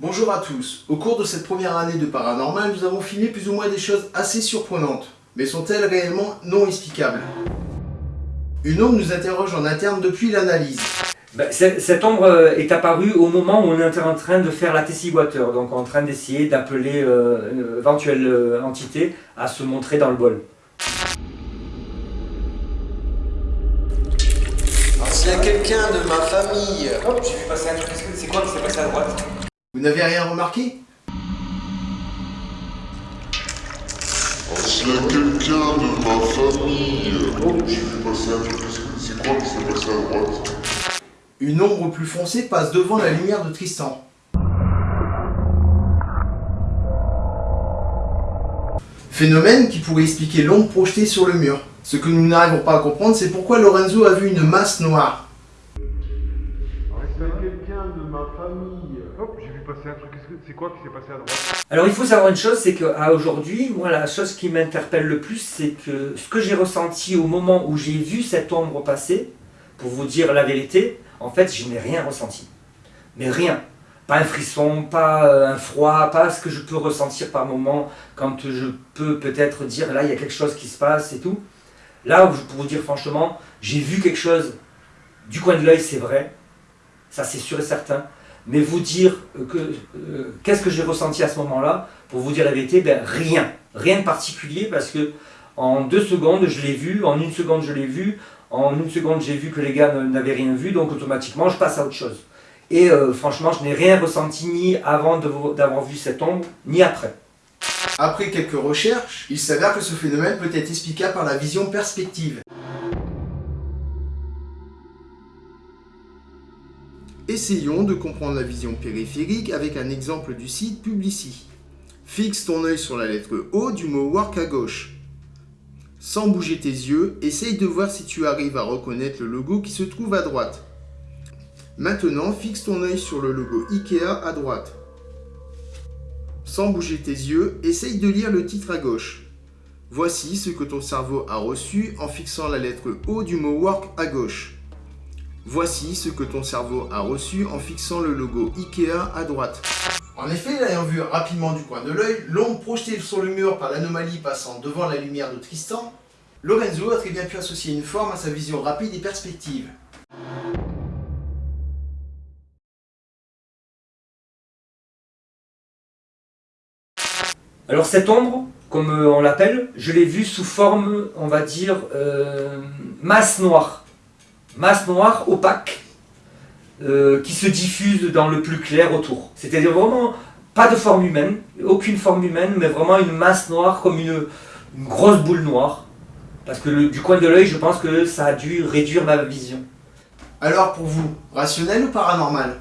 Bonjour à tous. Au cours de cette première année de paranormal, nous avons filmé plus ou moins des choses assez surprenantes. Mais sont-elles réellement non explicables? Une ombre nous interroge en interne depuis l'analyse. Ben, cette ombre euh, est apparue au moment où on est en train de faire la Tessie Water, donc en train d'essayer d'appeler euh, une éventuelle euh, entité à se montrer dans le bol. S'il y a quelqu'un de ma famille... Hop, j'ai vu passer un truc, c'est quoi qui s'est passé à droite? Vous n'avez rien remarqué a quelqu'un de ma famille... Oh, j'ai vu passer un truc, c'est quoi qui s'est passé à droite Une ombre plus foncée passe devant la lumière de Tristan. Phénomène qui pourrait expliquer l'ombre projetée sur le mur. Ce que nous n'arrivons pas à comprendre, c'est pourquoi Lorenzo a vu une masse noire. Alors il faut savoir une chose, c'est qu'à aujourd'hui, la chose qui m'interpelle le plus, c'est que ce que j'ai ressenti au moment où j'ai vu cette ombre passer, pour vous dire la vérité, en fait je n'ai rien ressenti. Mais rien. Pas un frisson, pas euh, un froid, pas ce que je peux ressentir par moment quand je peux peut-être dire là il y a quelque chose qui se passe et tout. Là, pour vous dire franchement, j'ai vu quelque chose du coin de l'œil, c'est vrai, ça c'est sûr et certain, mais vous dire que euh, qu'est-ce que j'ai ressenti à ce moment-là, pour vous dire la vérité, ben rien, rien de particulier, parce que en deux secondes je l'ai vu, en une seconde je l'ai vu, en une seconde j'ai vu que les gars n'avaient rien vu, donc automatiquement je passe à autre chose. Et euh, franchement, je n'ai rien ressenti ni avant d'avoir vu cette ombre, ni après. Après quelques recherches, il s'avère que ce phénomène peut être explicable par la vision perspective. Essayons de comprendre la vision périphérique avec un exemple du site Publici. Fixe ton œil sur la lettre O du mot work à gauche. Sans bouger tes yeux, essaye de voir si tu arrives à reconnaître le logo qui se trouve à droite. Maintenant, fixe ton œil sur le logo IKEA à droite. Sans bouger tes yeux, essaye de lire le titre à gauche. Voici ce que ton cerveau a reçu en fixant la lettre O du mot work à gauche. Voici ce que ton cerveau a reçu en fixant le logo Ikea à droite. En effet, l'ayant vu rapidement du coin de l'œil, l'ombre projetée sur le mur par l'anomalie passant devant la lumière de Tristan, Lorenzo a très bien pu associer une forme à sa vision rapide et perspective. Alors cette ombre, comme euh, on l'appelle, je l'ai vue sous forme, on va dire, euh, masse noire. Masse noire opaque, euh, qui se diffuse dans le plus clair autour. C'est-à-dire vraiment pas de forme humaine, aucune forme humaine, mais vraiment une masse noire comme une, grosse boule noire. Parce que du coin de l'œil, je pense que ça a dû réduire ma vision. Alors pour vous, rationnel ou paranormal?